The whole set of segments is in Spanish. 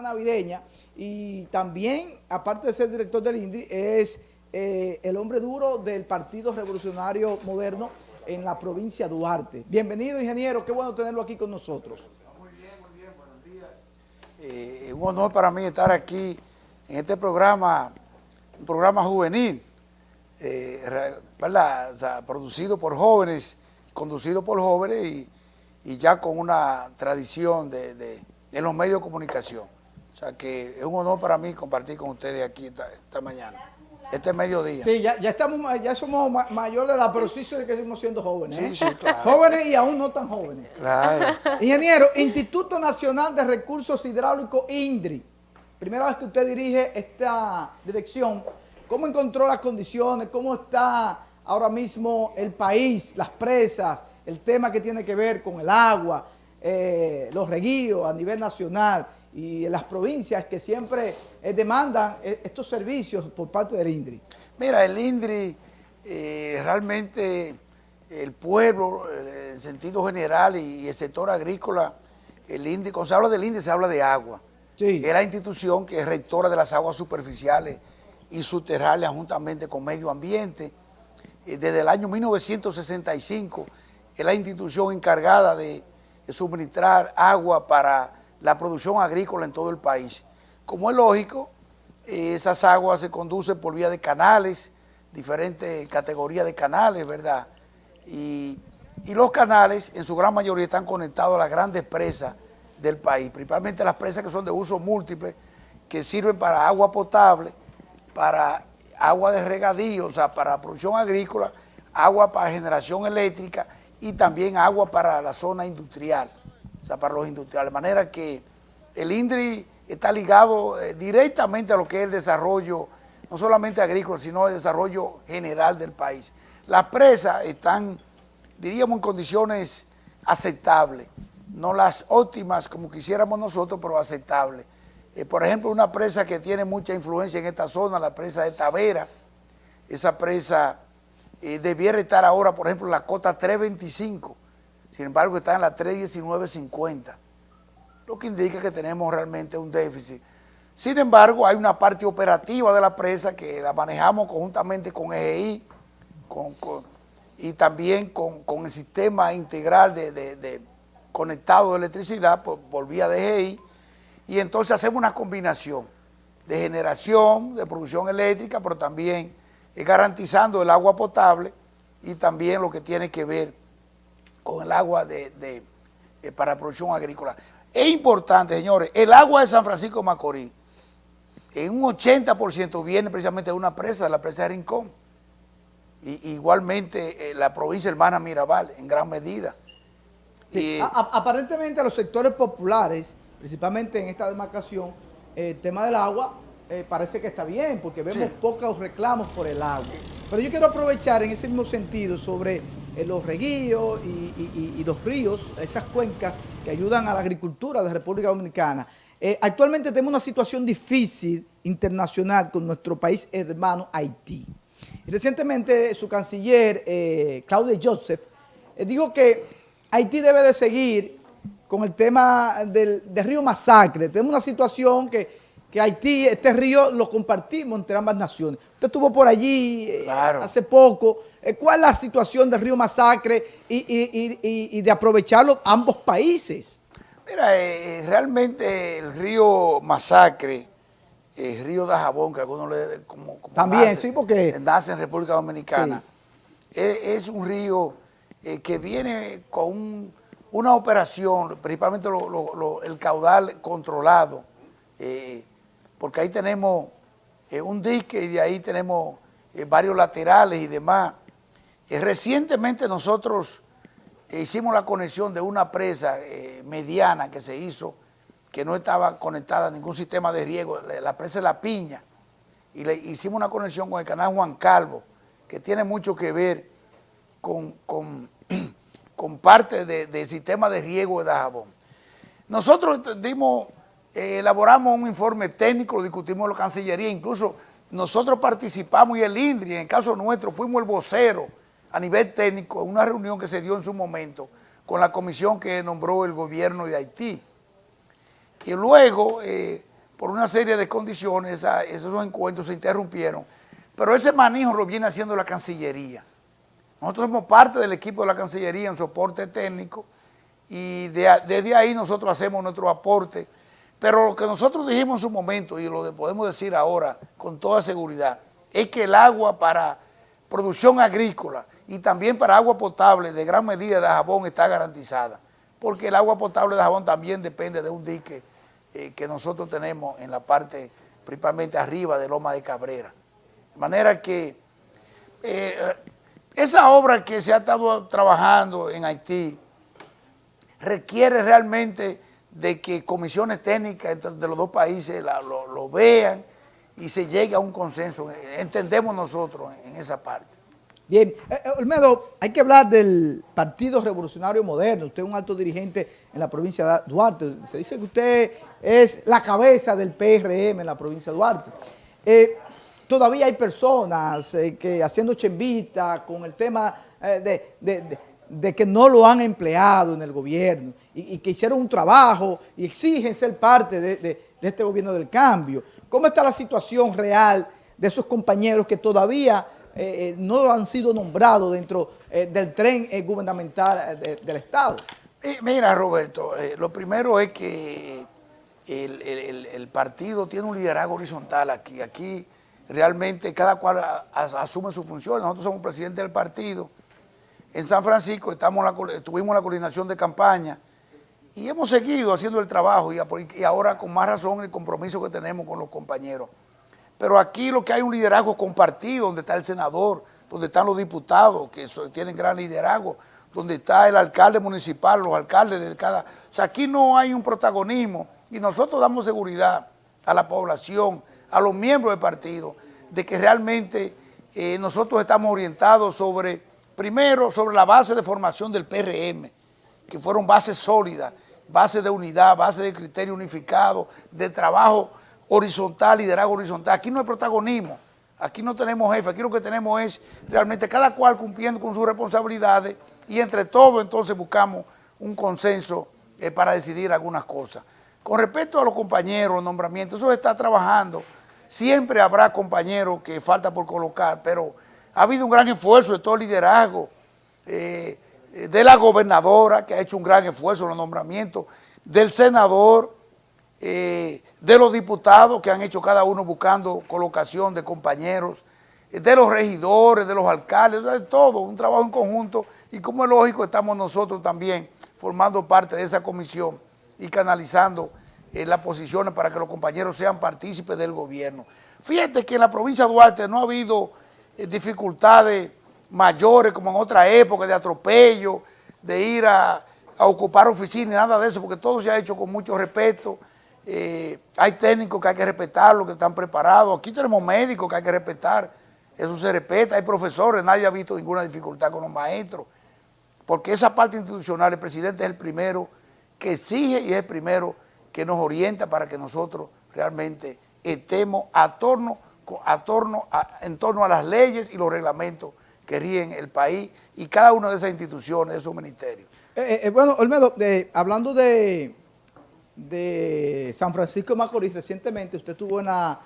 navideña y también, aparte de ser director del INDRI, es eh, el hombre duro del Partido Revolucionario Moderno en la provincia de Duarte. Bienvenido, ingeniero, qué bueno tenerlo aquí con nosotros. Muy bien, muy bien, buenos días. Eh, un honor para mí estar aquí en este programa, un programa juvenil, eh, producido por jóvenes, conducido por jóvenes y, ya con una tradición de, los medios de comunicación. O sea que es un honor para mí compartir con ustedes aquí esta mañana este mediodía. Sí, ya, ya, estamos, ya somos mayores de edad, pero sí que seguimos siendo jóvenes. Sí, ¿eh? sí, claro. Jóvenes y aún no tan jóvenes. Claro. Ingeniero, Instituto Nacional de Recursos Hidráulicos, INDRI. Primera vez que usted dirige esta dirección, ¿cómo encontró las condiciones? ¿Cómo está ahora mismo el país, las presas, el tema que tiene que ver con el agua, eh, los reguíos a nivel nacional? Y en las provincias que siempre eh, demandan eh, estos servicios por parte del INDRI? Mira, el INDRI eh, realmente el pueblo, en sentido general y, el sector agrícola, el INDRI, cuando se habla del INDRI se habla de agua. Sí. Es la institución que es rectora de las aguas superficiales y subterráneas juntamente con medio ambiente. Desde el año 1965 es la institución encargada de suministrar agua para la producción agrícola en todo el país. Como es lógico, eh, esas aguas se conducen por vía de canales, diferentes categorías de canales, ¿verdad? Y, los canales en su gran mayoría están conectados a las grandes presas del país, principalmente las presas que son de uso múltiple, que sirven para agua potable, para agua de regadío, o sea, para producción agrícola, agua para generación eléctrica y también agua para la zona industrial o sea, para los industriales. De manera que el INDRI está ligado eh, directamente a lo que es el desarrollo, no solamente agrícola, sino el desarrollo general del país. Las presas están, diríamos, en condiciones aceptables, no las óptimas como quisiéramos nosotros, pero aceptables. Eh, por ejemplo, una presa que tiene mucha influencia en esta zona, la presa de Tavera, esa presa eh, debiera estar ahora, por ejemplo, en la cota 325, sin embargo está en la 319.50, lo que indica que tenemos realmente un déficit. Sin embargo, hay una parte operativa de la presa que la manejamos conjuntamente con EGI y también con, el sistema integral de, conectado de electricidad por, vía de EGI y entonces hacemos una combinación de generación, de producción eléctrica, pero también garantizando el agua potable y también lo que tiene que ver con el agua de, eh, para producción agrícola. Es importante, señores, el agua de San Francisco de Macorís, en un 80% viene precisamente de una presa, de la presa de Rincón. Y, igualmente eh, la provincia hermana Mirabal, en gran medida. aparentemente a los sectores populares, principalmente en esta demarcación, el tema del agua eh, parece que está bien, porque vemos pocos reclamos por el agua. Pero yo quiero aprovechar en ese mismo sentido sobre eh, los reguíos y, los ríos, esas cuencas que ayudan a la agricultura de República Dominicana. Eh, actualmente tenemos una situación difícil internacional con nuestro país hermano Haití. recientemente su canciller, eh, Claudia Joseph, dijo que Haití debe de seguir con el tema del, del río Masacre. Tenemos una situación que que Haití, este río lo compartimos entre ambas naciones. Usted estuvo por allí eh, hace poco. Eh, ¿Cuál es la situación del río Masacre y, de aprovecharlo ambos países? Mira, eh, realmente el río Masacre, el río de Jabón, que algunos le... Como, También, sí, porque... Nace en República Dominicana. Es, un río que viene con una operación, principalmente el caudal controlado, porque ahí tenemos eh, un dique y de ahí tenemos eh, varios laterales y demás. Eh, recientemente nosotros hicimos la conexión de una presa mediana que se hizo, que no estaba conectada a ningún sistema de riego, la presa de La Piña, y le hicimos una conexión con el canal Juan Calvo, que tiene mucho que ver con, con, parte del sistema de riego de Dajabón. Nosotros dimos eh, elaboramos un informe técnico, lo discutimos en la Cancillería, incluso nosotros participamos y el INDRI, en el caso nuestro, fuimos el vocero a nivel técnico en una reunión que se dio en su momento con la comisión que nombró el gobierno de Haití, Y luego, eh, por una serie de condiciones, esos encuentros se interrumpieron. Pero ese manejo lo viene haciendo la Cancillería. Nosotros somos parte del equipo de la Cancillería en soporte técnico y desde ahí nosotros hacemos nuestro aporte. Pero lo que nosotros dijimos en su momento y lo podemos decir ahora con toda seguridad es que el agua para producción agrícola y también para agua potable de gran medida de jabón está garantizada, porque el agua potable de jabón también depende de un dique eh, que nosotros tenemos en la parte principalmente arriba de Loma de Cabrera. De manera que eh, esa obra que se ha estado trabajando en Haití requiere realmente de que comisiones técnicas de los dos países lo vean y se llegue a un consenso, entendemos nosotros en esa parte. Bien, eh, eh, Olmedo, hay que hablar del Partido Revolucionario Moderno. Usted es un alto dirigente en la provincia de Duarte. Se dice que usted es la cabeza del PRM en la provincia de Duarte. Eh, todavía hay personas que haciendo chembita con el tema de, que no lo han empleado en el gobierno y, que hicieron un trabajo y exigen ser parte de este gobierno del cambio. ¿Cómo está la situación real de esos compañeros que todavía eh, eh, no han sido nombrados dentro eh, del tren gubernamental del Estado. mira, Roberto, lo primero es que el, partido tiene un liderazgo horizontal aquí. Aquí realmente cada cual asume su función. Nosotros somos presidentes del partido. En San Francisco estamos tuvimos la coordinación de campaña y hemos seguido haciendo el trabajo y ahora con más razón el compromiso que tenemos con los compañeros. Pero aquí lo que hay un liderazgo compartido, donde está el senador, donde están los diputados, que tienen gran liderazgo, donde está el alcalde municipal, los alcaldes de cada... O sea, aquí no hay un protagonismo y nosotros damos seguridad a la población, a los miembros del partido, de que realmente eh, nosotros estamos orientados sobre, primero, sobre la base de formación del PRM, que fueron bases sólidas, bases de unidad, bases de criterio unificado, de trabajo horizontal, liderazgo horizontal. Aquí no hay protagonismo, aquí no tenemos jefe, aquí lo que tenemos es realmente cada cual cumpliendo con sus responsabilidades y entre todos entonces buscamos un consenso eh, para decidir algunas cosas. Con respecto a los compañeros, los nombramientos, eso está trabajando. Siempre habrá compañeros que falta por colocar, pero ha habido un gran esfuerzo de todo el liderazgo, eh, de la gobernadora que ha hecho un gran esfuerzo en los nombramientos, del senador, eh, de los diputados que han hecho cada uno buscando colocación de compañeros, eh, de los regidores, de los alcaldes, de todo, un trabajo en conjunto y como es lógico estamos nosotros también formando parte de esa comisión y canalizando eh, las posiciones para que los compañeros sean partícipes del gobierno. Fíjate que en la provincia de Duarte no ha habido dificultades mayores como en otra época de atropello, de ir a, a ocupar oficinas, nada de eso, porque todo se ha hecho con mucho respeto, eh, hay técnicos que hay que respetar, los que están preparados. Aquí tenemos médicos que hay que respetar, eso se respeta. Hay profesores, nadie ha visto ninguna dificultad con los maestros. Porque esa parte institucional, el presidente es el primero que exige y es el primero que nos orienta para que nosotros realmente estemos a torno, a torno en torno a las leyes y los reglamentos que ríen el país y cada una de esas instituciones, de esos ministerios. Eh, eh, bueno, Olmedo, hablando de de San Francisco de Macorís, recientemente. Usted estuvo en la,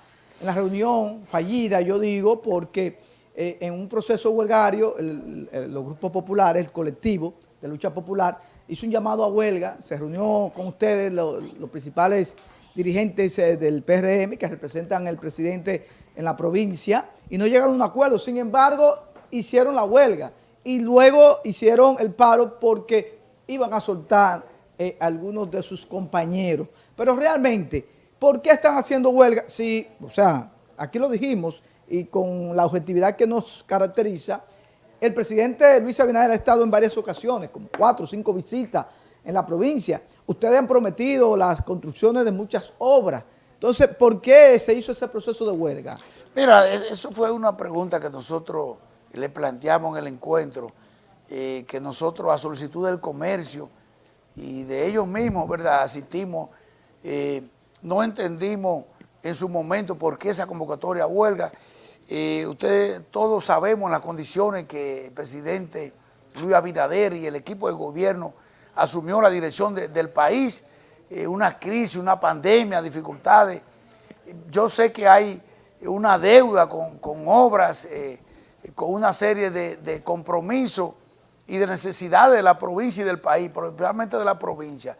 reunión fallida, yo digo, porque eh, en un proceso huelgario, los grupos populares, el colectivo de lucha popular, hizo un llamado a huelga, se reunió con ustedes, los, principales dirigentes eh, del PRM que representan al presidente en la provincia y no llegaron a un acuerdo, sin embargo, hicieron la huelga y luego hicieron el paro porque iban a soltar eh, algunos de sus compañeros. Pero realmente, ¿por qué están haciendo huelga? Sí, o sea, aquí lo dijimos y con la objetividad que nos caracteriza, el presidente Luis Abinader ha estado en varias ocasiones, como cuatro o cinco visitas en la provincia. Ustedes han prometido las construcciones de muchas obras. Entonces, ¿por qué se hizo ese proceso de huelga? Mira, e-, eso fue una pregunta que nosotros le planteamos en el encuentro, eh, que nosotros a solicitud del comercio y de ellos mismos, ¿verdad? Asistimos, eh, no entendimos en su momento por qué esa convocatoria a huelga. Eh, ustedes todos sabemos las condiciones que el presidente Luis Abinader y el equipo de gobierno asumió la dirección del país eh, una crisis, una pandemia, dificultades. Yo sé que hay una deuda con, obras, eh, con una serie de, compromisos y de necesidades de la provincia y del país, principalmente de la provincia.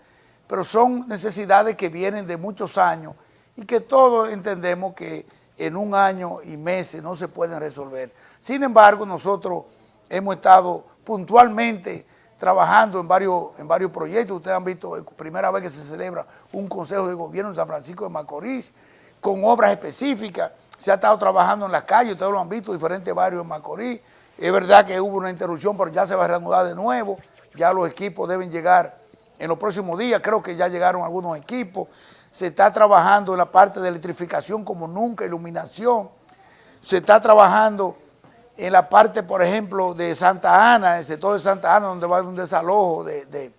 Pero son necesidades que vienen de muchos años y que todos entendemos que en un año y meses no se pueden resolver. Sin embargo, nosotros hemos estado puntualmente trabajando en varios, en varios proyectos. Ustedes han visto, primera vez que se celebra un consejo de gobierno en San Francisco de Macorís, con obras específicas. Se ha estado trabajando en las calles, ustedes lo han visto, diferentes barrios en Macorís. Es verdad que hubo una interrupción, pero ya se va a reanudar de nuevo. Ya los equipos deben llegar en los próximos días. Creo que ya llegaron algunos equipos. Se está trabajando en la parte de electrificación como nunca, iluminación. Se está trabajando en la parte, por ejemplo, de Santa Ana, el sector de Santa Ana, donde va a haber un desalojo de,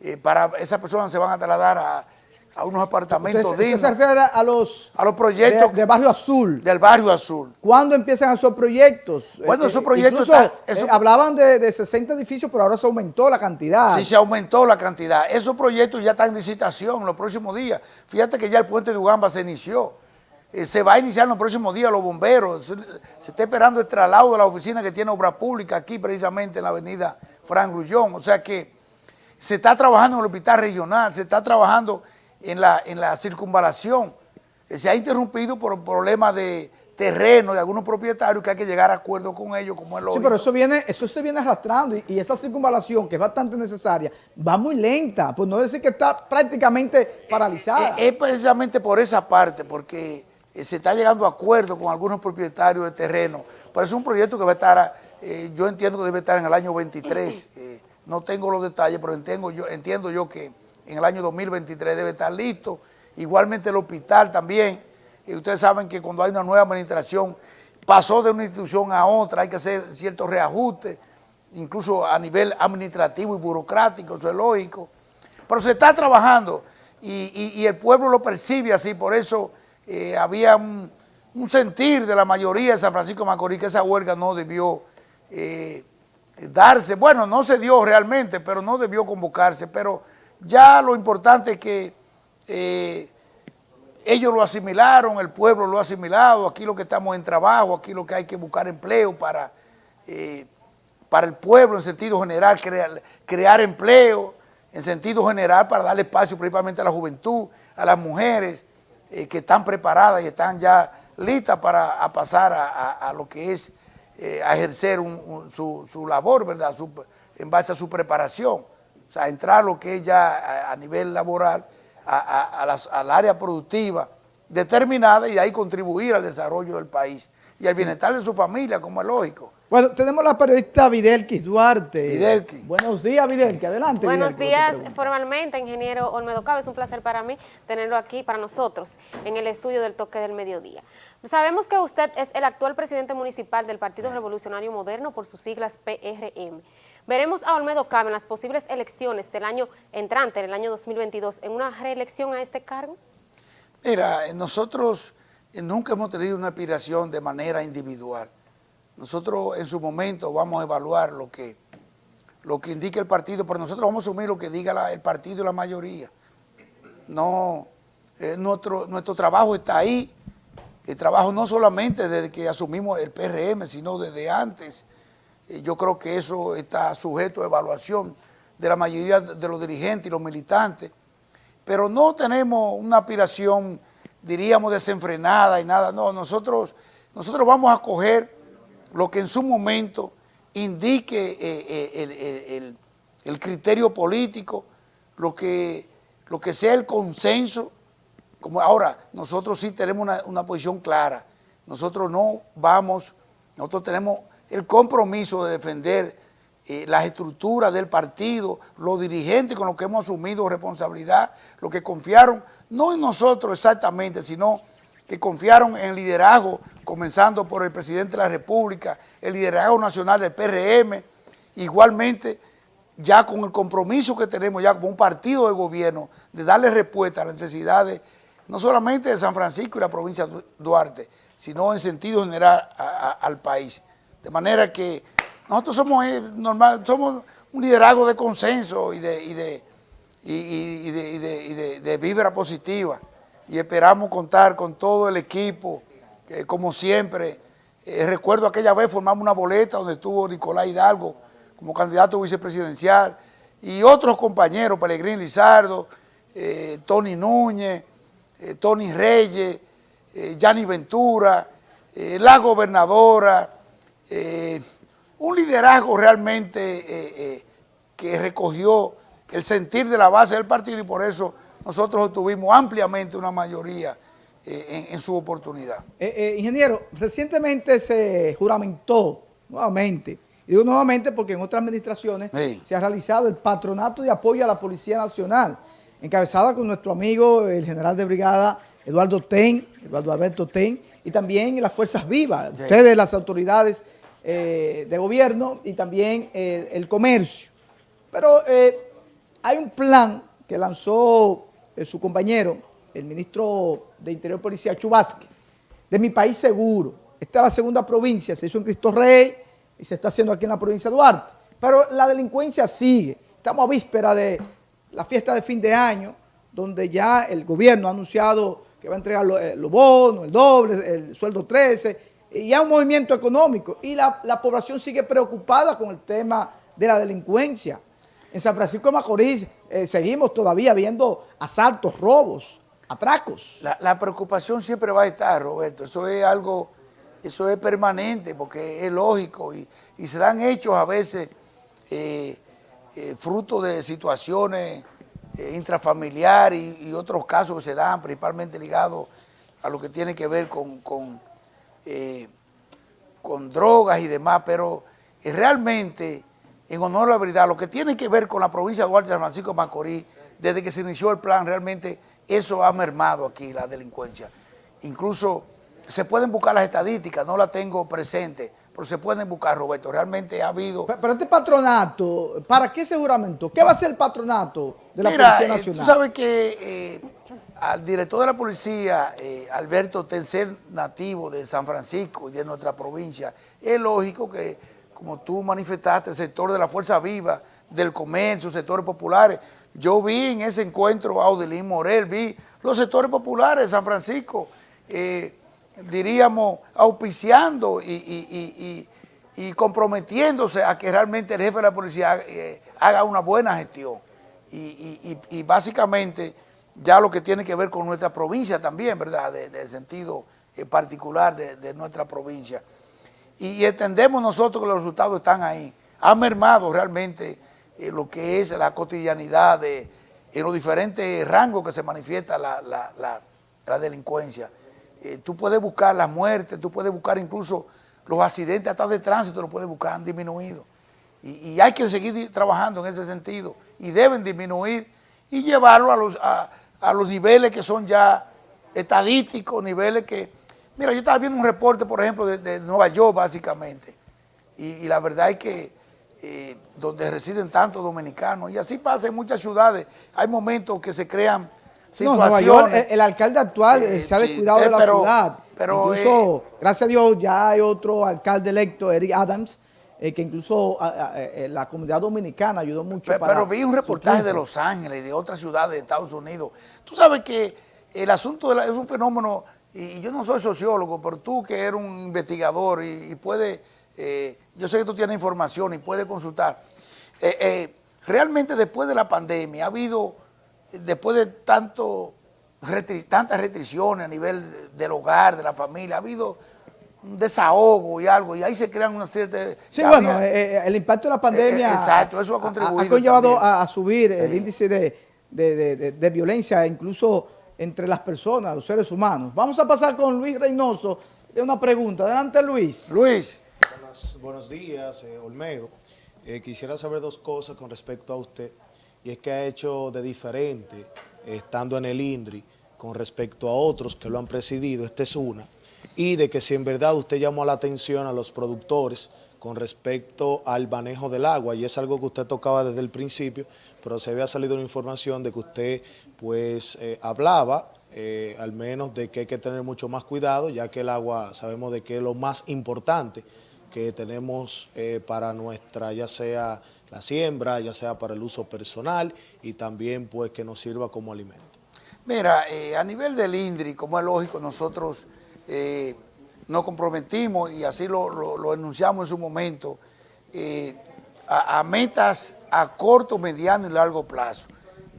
eh, para esas personas se van a trasladar a, unos apartamentos usted, dignos. se refiere a los, a los proyectos de, Barrio Azul. Del Barrio Azul. ¿Cuándo empiezan esos proyectos? Bueno, esos proyectos... Eh, hablaban de, de, 60 edificios, pero ahora se aumentó la cantidad. Sí, se aumentó la cantidad. Esos proyectos ya están en licitación en los próximos días. Fíjate que ya el puente de Ugamba se inició. Eh, se va a iniciar en los próximos días los bomberos, se, está esperando el traslado de la oficina que tiene obra pública aquí precisamente en la avenida Fran Grullón, o sea que se está trabajando en el hospital regional, se está trabajando en la, en la circunvalación, eh, se ha interrumpido por problemas de terreno de algunos propietarios que hay que llegar a acuerdo con ellos como es lógico. Sí, pero eso viene, eso se viene arrastrando y, esa circunvalación que es bastante necesaria va muy lenta, por no decir que está prácticamente paralizada. Eh, es precisamente por esa parte, porque eh, se está llegando a acuerdo con algunos propietarios de terreno, pero es un proyecto que va a estar, eh, yo entiendo que debe estar en el año 23, eh, no tengo los detalles, pero entiendo yo, entiendo yo que en el año 2023 debe estar listo, igualmente el hospital también, y ustedes saben que cuando hay una nueva administración, pasó de una institución a otra, hay que hacer ciertos reajustes, incluso a nivel administrativo y burocrático, eso es lógico, pero se está trabajando y, el pueblo lo percibe así, por eso eh, había un, sentir de la mayoría de San Francisco de Macorís que esa huelga no debió eh, darse. Bueno, no se dio realmente, pero no debió convocarse. Pero ya lo importante es que eh, ellos lo asimilaron, el pueblo lo ha asimilado, aquí lo que estamos en trabajo, aquí lo que hay que buscar empleo para, para el pueblo en sentido general, crear, empleo en sentido general para darle espacio principalmente a la juventud, a las mujeres, eh, que están preparadas y están ya listas para pasar a, lo que es eh, a ejercer su, labor, ¿verdad? en base a su preparación. O sea, entrar a lo que es ya a, nivel laboral, al área productiva determinada y ahí contribuir al desarrollo del país y al bienestar de su familia, como es lógico. Bueno, tenemos la periodista Videlki Duarte. Videlki. Buenos días, Videlki. Adelante, Buenos días, formalmente, ingeniero Olmedo Cabe. Es un placer para mí tenerlo aquí, para nosotros, en el estudio del Toque del Mediodía. Sabemos que usted es el actual presidente municipal del Partido Revolucionario Moderno por sus siglas PRM. Veremos a Olmedo Cabe en las posibles elecciones del año entrante, en el año 2022, en una reelección a este cargo. Mira, nosotros nunca hemos tenido una aspiración de manera individual. Nosotros en su momento vamos a evaluar lo que, lo que indique el partido, pero nosotros vamos a asumir lo que diga el partido y la mayoría. No, eh, nuestro, nuestro trabajo está ahí, el trabajo no solamente desde que asumimos el PRM, sino desde antes. Eh, yo creo que eso está sujeto a evaluación de la mayoría de los dirigentes y los militantes, pero no tenemos una aspiración, diríamos, desenfrenada y nada, no, nosotros, nosotros vamos a coger lo que en su momento indique eh, eh, el, criterio político, lo que, lo que sea el consenso. Como ahora, nosotros sí tenemos una, posición clara. Nosotros no vamos, nosotros tenemos el compromiso de defender eh, las estructuras del partido, los dirigentes con los que hemos asumido responsabilidad, los que confiaron, no en nosotros exactamente, sino que confiaron en el liderazgo, comenzando por el presidente de la República, el liderazgo nacional del PRM, igualmente ya con el compromiso que tenemos ya como un partido de gobierno de darle respuesta a las necesidades no solamente de San Francisco y la provincia de Duarte, sino en sentido general al país. De manera que nosotros somos eh, normal, somos un liderazgo de consenso y de, y, de, de, vibra positiva. Y esperamos contar con todo el equipo, que como siempre, eh, recuerdo aquella vez formamos una boleta donde estuvo Nicolás Hidalgo como candidato vicepresidencial y otros compañeros, Pelegrín Lizardo, eh, Tony Núñez, Tony Reyes, Yanni Ventura, la gobernadora, un liderazgo realmente que recogió el sentir de la base del partido y por eso nosotros obtuvimos ampliamente una mayoría eh, en, su oportunidad. Eh, eh, ingeniero, recientemente se juramentó nuevamente, y digo nuevamente porque en otras administraciones se ha realizado el patronato de apoyo a la Policía Nacional, encabezada con nuestro amigo el general de brigada Eduardo Ten, Eduardo Alberto Ten, y también las Fuerzas Vivas, ustedes las autoridades de gobierno y también el comercio. Pero hay un plan que lanzó eh, su compañero, el ministro de Interior Policía, Chubasque, de mi país seguro. Esta es la segunda provincia, se hizo en Cristo Rey y se está haciendo aquí en la provincia de Duarte. Pero la delincuencia sigue. Estamos a víspera de la fiesta de fin de año, donde ya el gobierno ha anunciado que va a entregar eh, los, bonos, el doble, el sueldo 13, y ya un movimiento económico. Y la, la población sigue preocupada con el tema de la delincuencia. En San Francisco de Macorís eh, seguimos todavía viendo asaltos, robos, atracos. La, preocupación siempre va a estar, Roberto. Eso es algo, eso es permanente porque es lógico y, se dan hechos a veces eh, eh, fruto de situaciones intrafamiliares y, otros casos que se dan principalmente ligados a lo que tiene que ver con, con drogas y demás, pero realmente en honor a la verdad, lo que tiene que ver con la provincia de Duarte San Francisco de Macorís, desde que se inició el plan, realmente eso ha mermado aquí la delincuencia. Incluso se pueden buscar las estadísticas, no las tengo presente, pero se pueden buscar, Roberto. Realmente ha habido... Pero, este patronato, ¿para qué seguramente? ¿Qué va a ser el patronato de la Policía eh, Nacional? tú sabes que eh, al director de la policía, eh, Alberto Tencer, nativo de San Francisco y de nuestra provincia, es lógico que como tú manifestaste, el sector de la fuerza viva, del comercio, sectores populares. Yo vi en ese encuentro a Audelín Morel, vi los sectores populares de San Francisco, eh, diríamos, auspiciando y, comprometiéndose a que realmente el jefe de la policía eh, haga una buena gestión. Y, básicamente ya lo que tiene que ver con nuestra provincia también, ¿verdad?, del sentido eh, particular de nuestra provincia y, entendemos nosotros que los resultados están ahí. Ha mermado realmente eh, lo que es la cotidianidad de, en los diferentes rangos que se manifiesta la, delincuencia. Eh, tú puedes buscar las muertes, tú puedes buscar incluso los accidentes hasta de tránsito, lo puedes buscar, han disminuido. Y, hay que seguir trabajando en ese sentido y deben disminuir y llevarlo a los, a los niveles que son ya estadísticos, niveles que Mira, yo estaba viendo un reporte, por ejemplo, de, Nueva York, básicamente, y, la verdad es que eh, donde residen tantos dominicanos, y así pasa en muchas ciudades, hay momentos que se crean situaciones. Nueva York, el, alcalde actual eh, se ha descuidado de la ciudad. Pero, incluso, eh, gracias a Dios, ya hay otro alcalde electo, Eric Adams, que incluso la comunidad dominicana ayudó mucho pero, Pero vi un reportaje de Los Ángeles y de otras ciudades de Estados Unidos. Tú sabes que el asunto es un fenómeno y, yo no soy sociólogo, pero tú que eres un investigador y, puedes, eh, yo sé que tú tienes información y puedes consultar. Eh, eh, realmente después de la pandemia ha habido, después de tanto, tantas restricciones a nivel del hogar, de la familia, ha habido un desahogo y algo, y ahí se crean una cierta... Sí, bueno, el impacto de la pandemia... exacto, eso ha contribuido. Ha, conllevado a, subir el índice de violencia, incluso entre las personas, los seres humanos. Vamos a pasar con Luis Reynoso de una pregunta. Adelante, Luis. Luis. Buenos, días, eh, Olmedo. Eh, quisiera saber dos cosas con respecto a usted, y es que ha hecho de diferente, estando en el INDRI, con respecto a otros que lo han presidido, esta es una, y de que si en verdad usted llamó la atención a los productores con respecto al manejo del agua, y es algo que usted tocaba desde el principio, pero se había salido una información de que usted pues eh, hablaba eh, al menos de que hay que tener mucho más cuidado, ya que el agua sabemos de que es lo más importante que tenemos eh, para nuestra, ya sea la siembra, ya sea para el uso personal y también pues que nos sirva como alimento. Mira, a nivel del INDRI, como es lógico, nosotros eh, nos comprometimos y así lo, enunciamos en su momento, eh, a, metas a corto, mediano y largo plazo.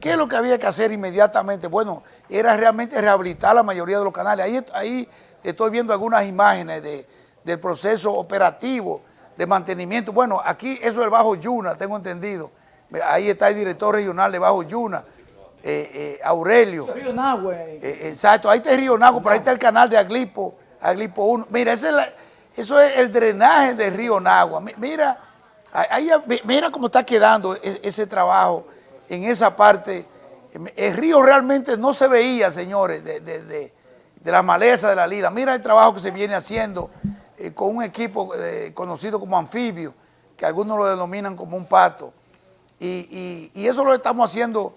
¿Qué es lo que había que hacer inmediatamente? Bueno, era realmente rehabilitar la mayoría de los canales. Ahí, ahí estoy viendo algunas imágenes del proceso operativo de mantenimiento. Bueno, aquí eso es el Bajo Yuna, tengo entendido. Ahí está el director regional de Bajo Yuna, eh, eh, Aurelio. Río Nagua. Eh, exacto, ahí está el Río Nagua, pero ahí está el canal de Aglipo, Aglipo 1. Mira, ese eso es el drenaje del Río Nagua. Mira, ahí, mira cómo está quedando e, ese trabajo en esa parte. El río realmente no se veía, señores, de, de la maleza de la lila. Mira el trabajo que se viene haciendo eh, con un equipo eh, conocido como anfibio, que algunos lo denominan como un pato. Y, eso lo estamos haciendo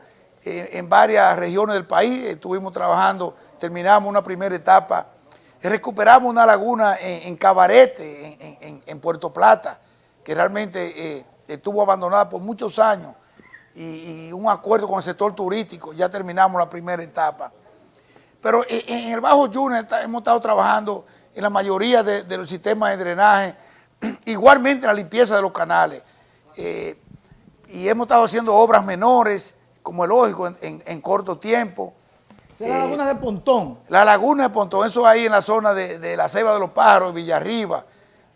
en varias regiones del país. Estuvimos trabajando, terminamos una primera etapa. Recuperamos una laguna en, Cabarete, en, Puerto Plata, que realmente estuvo abandonada por muchos años. Y, un acuerdo con el sector turístico, ya terminamos la primera etapa. Pero en, el Bajo Yuna hemos estado trabajando en la mayoría de, los sistemas de drenaje, igualmente la limpieza de los canales. Eh, y hemos estado haciendo obras menores, como es lógico, en, corto tiempo. la eh, laguna de Pontón. La laguna de Pontón, eso ahí en la zona de, la Ceiba de los Pájaros, Villarriba,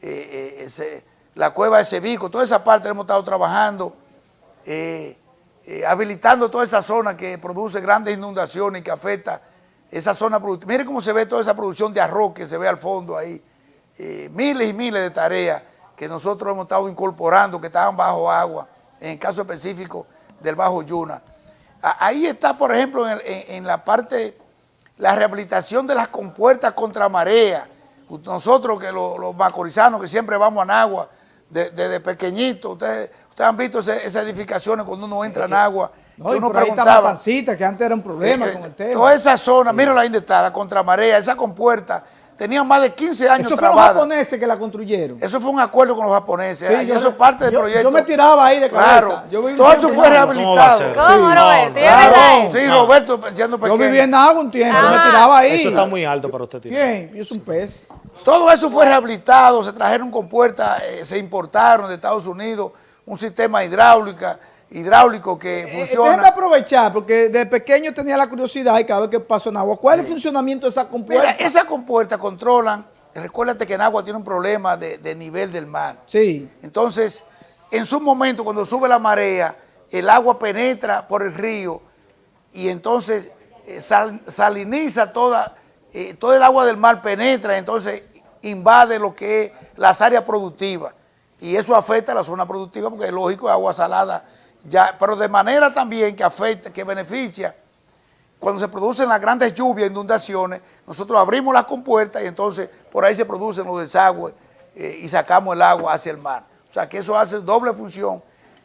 eh, la cueva de Cebico, toda esa parte hemos estado trabajando, habilitando toda esa zona que produce grandes inundaciones y que afecta esa zona productiva. Miren cómo se ve toda esa producción de arroz que se ve al fondo ahí. Eh, miles y miles de tareas que nosotros hemos estado incorporando, que estaban bajo agua, en el caso específico del Bajo Yuna. Ahí está, por ejemplo, en, la parte, la rehabilitación de las compuertas contra marea. Nosotros, que los, macorizanos, que siempre vamos a agua desde pequeñitos, ustedes, ustedes han visto esas edificaciones cuando uno entra en agua no, y por ahí pancita, que antes era un problema eh, con el tema. Toda esa zona, mira la está, la contramarea, esa compuerta, tenían más de 15 años Eso fueron los japoneses que la construyeron. Eso fue un acuerdo con los japoneses, sí, eso es parte del proyecto. Yo me tiraba ahí de cabeza. Claro, todo eso fue rehabilitado. ¿Cómo, Roberto? Claro, sí, Roberto, siendo pequeño. Yo vivía en agua un tiempo, yo me tiraba ahí. Eso está muy alto para usted tirar. Bien, yo soy un pez. Todo eso fue rehabilitado, se trajeron compuertas, eh, se importaron de Estados Unidos, un sistema hidráulica, hidráulico que eh, funciona. déjeme aprovechar, porque de pequeño tenía la curiosidad y cada vez que paso en agua, ¿cuál es el funcionamiento de esa compuerta? Mira, esas compuertas controlan, recuérdate que en agua tiene un problema de, nivel del mar. Sí. Entonces, en su momento, cuando sube la marea, el agua penetra por el río y entonces eh, saliniza toda, eh, todo el agua del mar penetra, entonces invade lo que es las áreas productivas. Y eso afecta a la zona productiva porque es lógico, agua salada ya, pero de manera también que afecta, que beneficia, cuando se producen las grandes lluvias, inundaciones, nosotros abrimos las compuertas y entonces por ahí se producen los desagües eh, y sacamos el agua hacia el mar. O sea que eso hace doble función.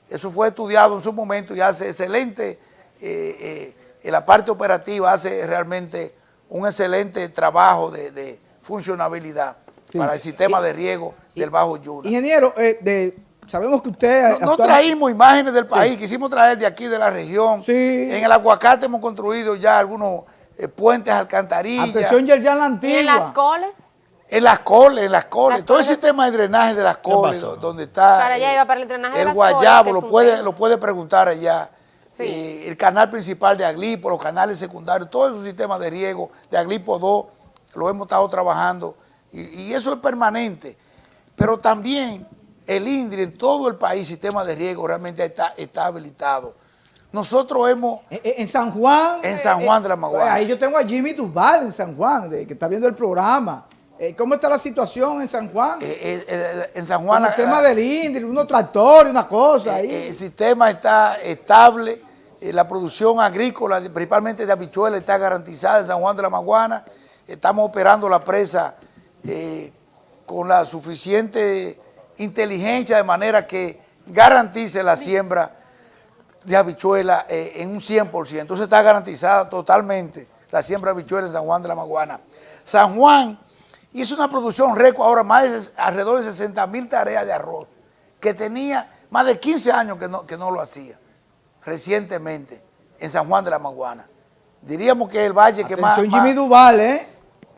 Eso fue estudiado en su momento y hace excelente, eh, eh, en la parte operativa hace realmente un excelente trabajo de, funcionabilidad para el sistema de riego del Bajo Yuna. Ingeniero, de Sabemos que usted... No, traímos imágenes del país, quisimos traer de aquí, de la región. Sí. En el aguacate hemos construido ya algunos eh, puentes, alcantarillas. Atención, ya la antigua. en las coles? En las coles, en las coles. Todo ese tema de drenaje de las coles, donde está... Para allá iba para el drenaje El guayabo, lo, puede, lo puede preguntar allá. Eh, el canal principal de Aglipo, los canales secundarios, todo esos sistemas de riego de Aglipo 2, lo hemos estado trabajando. y eso es permanente. Pero también el INDRI en todo el país, sistema de riego, realmente está, está habilitado. Nosotros hemos... En, San Juan... En San Juan de la Maguana. Ahí yo tengo a Jimmy Duval en San Juan, que está viendo el programa. Eh, ¿Cómo está la situación en San Juan? Eh, eh, en San Juan... el tema del INDRI, unos tractores, una cosa ahí. El sistema está estable, la producción agrícola, principalmente de habichuelas, está garantizada en San Juan de la Maguana. Estamos operando la presa con la suficiente inteligencia de manera que garantice la siembra de habichuela eh, en un 100%. Entonces está garantizada totalmente la siembra de habichuela en San Juan de la Maguana. San Juan hizo una producción récord ahora más de alrededor de 60 mil tareas de arroz, que tenía más de 15 años que no, que no lo hacía, recientemente, en San Juan de la Maguana. Diríamos que el valle que más... Jimmy Duval, ¿eh?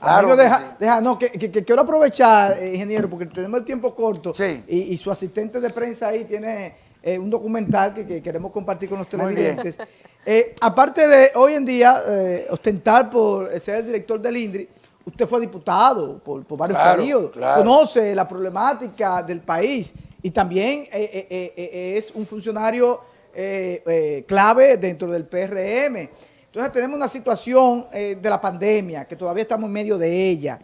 Claro deja, no, que, quiero aprovechar, eh, ingeniero, porque tenemos el tiempo corto y, su asistente de prensa ahí tiene eh, un documental que, queremos compartir con los televidentes. Eh, aparte de hoy en día ostentar por ser el director del INDRI, usted fue diputado por, varios periodos, conoce la problemática del país y también es un funcionario clave dentro del PRM. Entonces tenemos una situación eh, de la pandemia, que todavía estamos en medio de ella.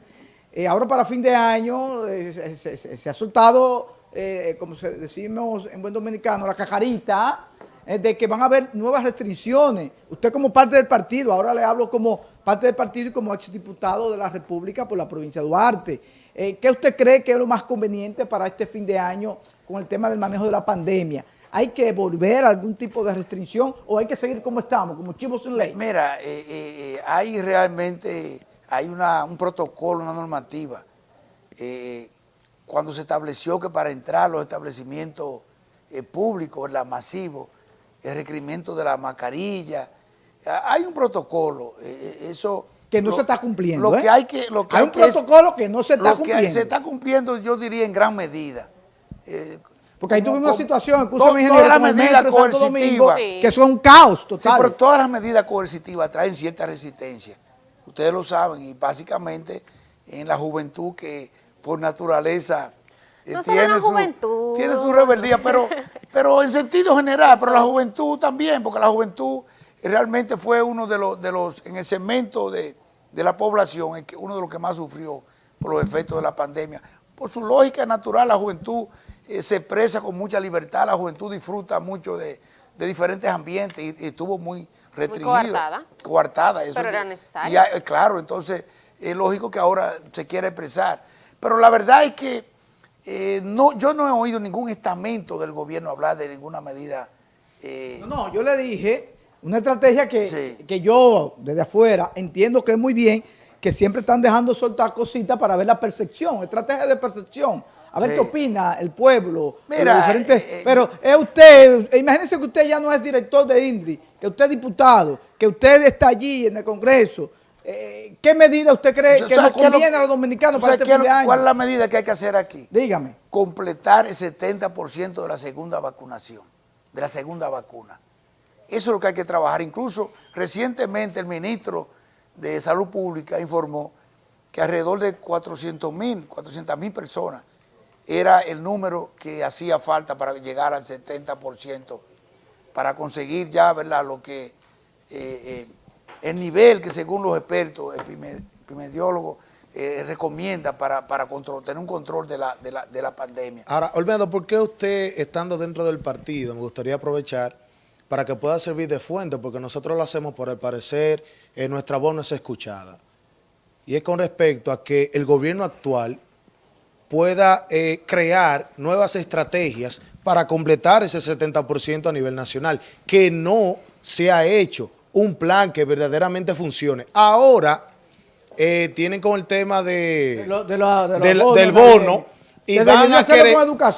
Eh, ahora para fin de año eh, se, ha soltado, como decimos en buen dominicano, la cajarita de que van a haber nuevas restricciones. Usted como parte del partido, ahora le hablo como parte del partido y como exdiputado de la República por la provincia de Duarte. ¿Qué usted cree que es lo más conveniente para este fin de año con el tema del manejo de la pandemia? ¿Hay que volver a algún tipo de restricción o hay que seguir como estamos, como chivos en ley? Mira, eh, eh, eh, hay realmente, hay un protocolo, una normativa. cuando se estableció que para entrar a los establecimientos públicos, la masivos, el requerimiento de la mascarilla, hay un protocolo, eso... Que no se está cumpliendo, Lo que hay que... Lo que hay, un protocolo que no se está cumpliendo. Que se está cumpliendo, yo diría, en gran medida. Porque ahí tuvimos una situación, todas las medidas coercitivas, que son un caos total. Sí, pero todas las medidas coercitivas traen cierta resistencia. Ustedes lo saben y básicamente en la juventud que por naturaleza eh, tiene, su, tiene su rebeldía, pero, pero en sentido general, pero la juventud también, porque la juventud realmente fue uno de los, de los en el segmento de, de la población, uno de los que más sufrió por los efectos de la pandemia. Por su lógica natural, la juventud eh, se expresa con mucha libertad, la juventud disfruta mucho de, diferentes ambientes y, estuvo muy restringido. coartada. Coartada. Eso Pero era necesario. Y, eh, claro, entonces es lógico que ahora se quiera expresar. Pero la verdad es que eh, no, yo no he oído ningún estamento del gobierno hablar de ninguna medida. no, no, yo le dije una estrategia que, que yo desde afuera entiendo que es muy bien, que siempre están dejando soltar cositas para ver la percepción, estrategia de percepción. A ver qué opina el pueblo. Mira, eh, eh, pero es usted, imagínense que usted ya no es director de INDRI, que usted es diputado, que usted está allí en el Congreso. Eh, ¿Qué medida usted cree que nos conviene a los dominicanos para este fin de año? ¿Cuál es la medida que hay que hacer aquí? Dígame. Completar el 70% de la segunda vacunación, de la segunda vacuna. Eso es lo que hay que trabajar. Incluso recientemente el ministro de Salud Pública informó que alrededor de 400 mil, 400 mil personas era el número que hacía falta para llegar al 70%, para conseguir ya, ¿verdad?, lo que, eh, eh, el nivel que según los expertos epidemiólogos eh, recomienda para, para tener un control de la, de, la, de la pandemia. Ahora, Olmedo, ¿por qué usted, estando dentro del partido, me gustaría aprovechar para que pueda servir de fuente, porque nosotros lo hacemos por el parecer, nuestra voz no es escuchada. Y es con respecto a que el gobierno actual pueda eh, crear nuevas estrategias para completar ese 70% a nivel nacional, que no se ha hecho un plan que verdaderamente funcione. Ahora eh, tienen con el tema de, del, bono y van, a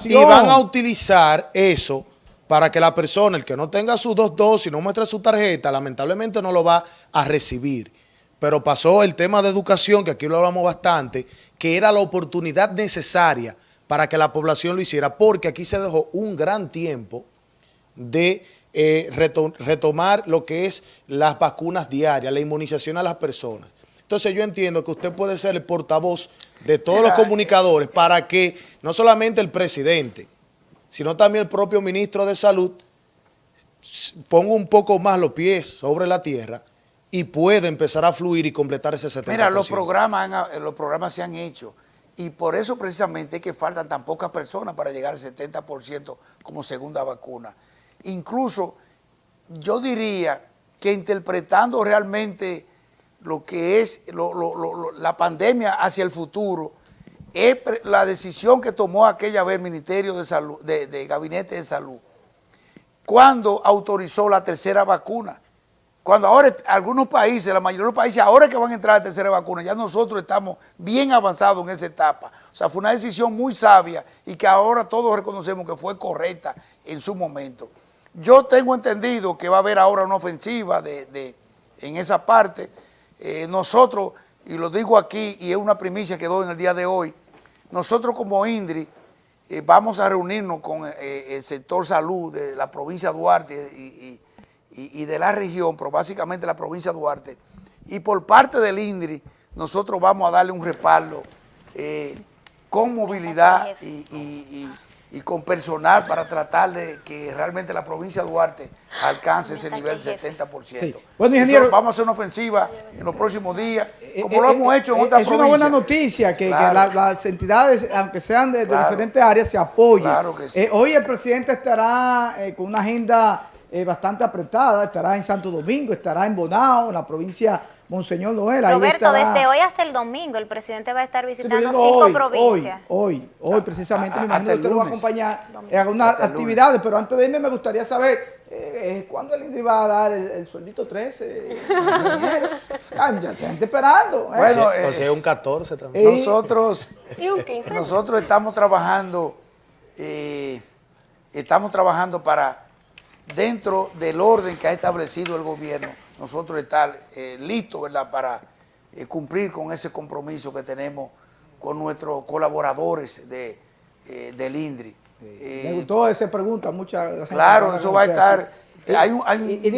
y van a utilizar eso para que la persona, el que no tenga sus dos dosis, no muestre su tarjeta, lamentablemente no lo va a recibir pero pasó el tema de educación, que aquí lo hablamos bastante, que era la oportunidad necesaria para que la población lo hiciera, porque aquí se dejó un gran tiempo de eh, retomar lo que es las vacunas diarias, la inmunización a las personas. Entonces yo entiendo que usted puede ser el portavoz de todos los comunicadores para que no solamente el presidente, sino también el propio ministro de Salud ponga un poco más los pies sobre la tierra y puede empezar a fluir y completar ese 70%. Mira, los programas, los programas se han hecho y por eso precisamente es que faltan tan pocas personas para llegar al 70% como segunda vacuna. Incluso yo diría que interpretando realmente lo que es la pandemia hacia el futuro, es la decisión que tomó aquella vez el Ministerio de Salud, de Gabinete de Salud, cuando autorizó la tercera vacuna cuando ahora algunos países, la mayoría de los países, ahora que van a entrar a la tercera vacuna, ya nosotros estamos bien avanzados en esa etapa. O sea, fue una decisión muy sabia y que ahora todos reconocemos que fue correcta en su momento. Yo tengo entendido que va a haber ahora una ofensiva de, en esa parte. Eh, nosotros, y lo digo aquí, y es una primicia que doy en el día de hoy, nosotros como INDRI eh, vamos a reunirnos con eh, el sector salud de la provincia de Duarte y, de la región, pero básicamente la provincia de Duarte, y por parte del INDRI, nosotros vamos a darle un respaldo eh, con movilidad y, con personal para tratar de que realmente la provincia de Duarte alcance ese nivel 70%. Bueno, ingeniero, vamos a hacer una ofensiva en los próximos días, eh, como lo eh, hemos hecho en otras provincias. Es una buena noticia que, las entidades, aunque sean de, diferentes áreas, se apoyen. Claro que sí. hoy el presidente estará con una agenda bastante apretada, estará en Santo Domingo, estará en Bonao, en la provincia Monseñor Noel. Roberto, desde hoy hasta el domingo el presidente va a estar visitando cinco provincias. Hoy, hoy, precisamente, me imagino que usted lo va a acompañar en algunas actividades, pero antes de irme me gustaría saber eh, ¿cuándo el INDRI va a dar el, sueldito 13? ah, ya gente esperando. ¿eh? Bueno, o sea, un 14 también. Nosotros, nosotros estamos trabajando, eh, estamos trabajando para dentro del orden que ha establecido el gobierno, nosotros estar eh, listos ¿verdad? para eh, cumplir con ese compromiso que tenemos con nuestros colaboradores de, eh, del INDRI. Me gustó esa pregunta, mucha Claro, eso va a estar, hay un,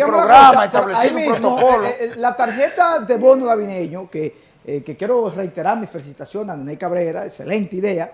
programa establecido, un protocolo. la tarjeta de bono navideño, que, que quiero reiterar mi felicitación a Nene Cabrera, excelente idea,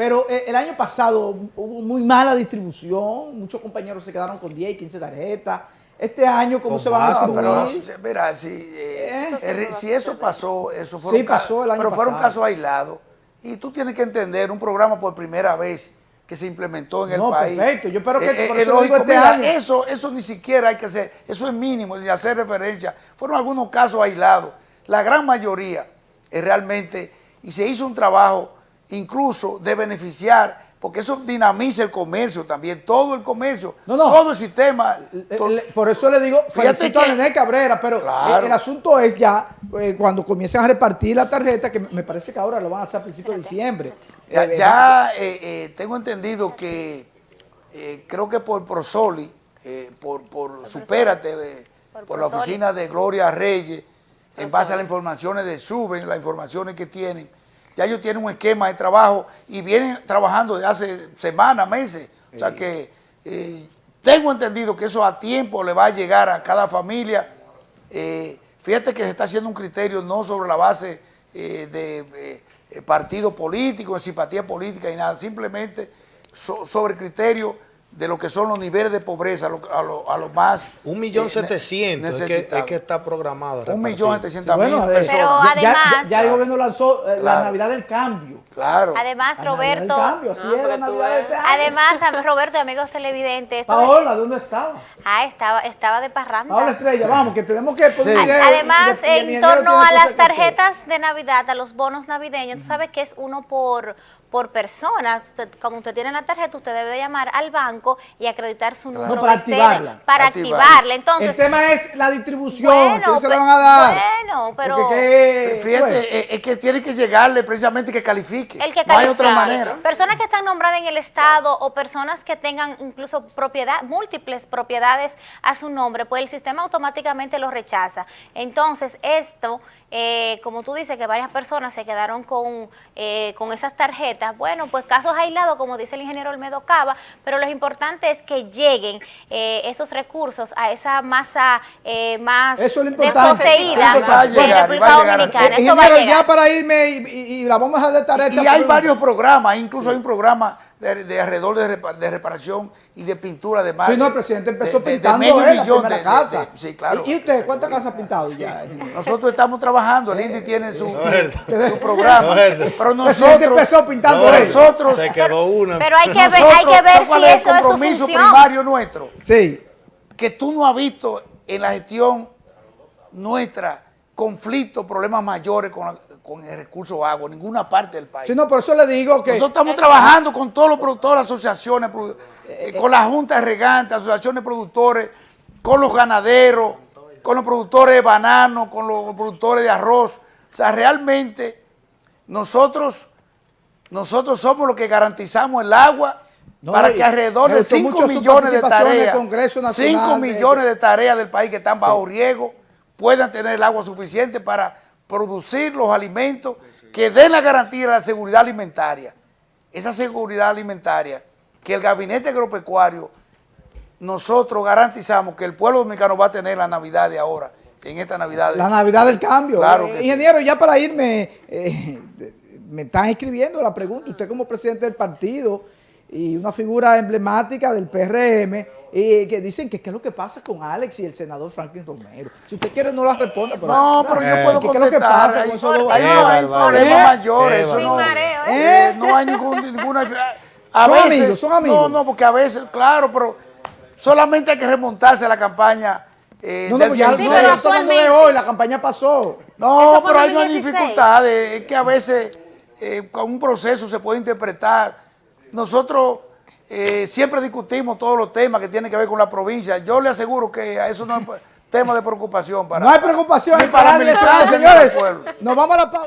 pero eh, el año pasado hubo muy mala distribución, muchos compañeros se quedaron con 10 y 15 tarjetas. Este año, ¿cómo se va a distribuir? mira, si, eh, ¿Eh? si eso pasó, eso fueron, sí, pasó el año pero fueron casos aislados. Y tú tienes que entender, un programa por primera vez que se implementó en el país. perfecto. Yo espero que por eso lógico, este año. Eso, eso ni siquiera hay que hacer, eso es mínimo, ni hacer referencia. Fueron algunos casos aislados. La gran mayoría es realmente, y se hizo un trabajo incluso de beneficiar, porque eso dinamiza el comercio también, todo el comercio, todo el sistema. por eso le digo, felicito a Nené Cabrera, pero el, asunto es ya, eh, cuando comiencen a repartir la tarjeta, que me parece que ahora lo van a hacer a principios de diciembre. Ya, eh, eh, tengo entendido que creo que por Prosoli, por, por Supérate, por, la oficina de Gloria Reyes, en base a las informaciones de Suben, las informaciones que tienen, ya ellos tienen un esquema de trabajo y vienen trabajando desde hace semanas, meses. O sea que eh, tengo entendido que eso a tiempo le va a llegar a cada familia. Eh, fíjate que se está haciendo un criterio no sobre la base eh, de partido político, de simpatía política y nada, simplemente sobre criterio de lo que son los niveles de pobreza a lo, a más... Un millón eh, setecientos es, que, está programado. Un millón setecientos mil personas. Pero además... Ya, el gobierno lanzó eh, la Navidad del Cambio. Claro. Además, Roberto... además, Roberto, amigos televidentes... Paola, ¿dónde estaba? Ah, estaba, estaba de parranda. Paola Estrella, vamos, que tenemos que... Además, en torno a las tarjetas de Navidad, a los bonos navideños, tú sabes que es uno por por persona. como usted tiene la tarjeta, usted debe de llamar al banco y acreditar su número para activarla. Para activarla. Entonces, el tema es la distribución, bueno, se la van a dar? Bueno, pero... fíjate, es que tiene que llegarle precisamente que califique. El que no hay otra manera. Personas que están nombradas en el Estado o personas que tengan incluso propiedad, múltiples propiedades a su nombre, pues el sistema automáticamente lo rechaza. Entonces, esto, eh, como tú dices, que varias personas se quedaron con, eh, con esas tarjetas, bueno, pues casos aislados, como dice el ingeniero Olmedo Cava, pero lo importante es que lleguen eh, esos recursos a esa masa eh, más desposeída de la República Dominicana. Eso va a llegar. Ya para irme y, la vamos a detallar. Y, y hay varios programas, incluso hay un programa de, alrededor de, reparación y de pintura de mar. Sí, no, presidente empezó pintando de medio millón de, casa. sí, claro. ¿Y, usted cuántas casas ha pintado ya? Nosotros estamos trabajando, el INDI tiene su, programa. pero nosotros empezó pintando nosotros se quedó una. Pero hay que ver, hay que ver si eso es el compromiso primario nuestro. Sí. Que tú no has visto en la gestión nuestra conflictos, problemas mayores con la, con el recurso agua, ninguna parte del país. Sí, no, por eso le digo que... Nosotros estamos trabajando con todos los productores, asociaciones, eh, con la Junta de Regantes, asociaciones de productores, con los ganaderos, con los productores de banano, con los productores de arroz. O sea, realmente nosotros, nosotros somos los que garantizamos el agua para que alrededor de 5 millones de tareas, 5 millones de tareas del país que están bajo riego, puedan tener el agua suficiente para producir los alimentos que den la garantía de la seguridad alimentaria. Esa seguridad alimentaria que el gabinete agropecuario nosotros garantizamos que el pueblo dominicano va a tener la Navidad de ahora, en esta Navidad. La Navidad del cambio. Claro eh, Ingeniero, ya para irme, eh, me están escribiendo la pregunta, usted como presidente del partido y una figura emblemática del PRM, y que dicen que qué es lo que pasa con Alex y el senador Franklin Romero. Si usted quiere no la responda. Pero, no, pero yo puedo contestar. ¿Qué es lo que pasa con dos? Hay, problemas mayores, eso no, eh, no hay ningún, ninguna... A son veces, amigos, son amigos. No, no, porque a veces, claro, pero solamente hay que remontarse a la campaña eh, no, no, del ya, no, hablando de hoy, la campaña pasó. No, pero hay una dificultad, es que a veces eh, con un proceso se puede interpretar. Nosotros eh, siempre discutimos todos los temas que tienen que ver con la provincia. Yo le aseguro que eso no es tema de preocupación para No hay preocupación ni para, para señores. Nos vamos a la pausa.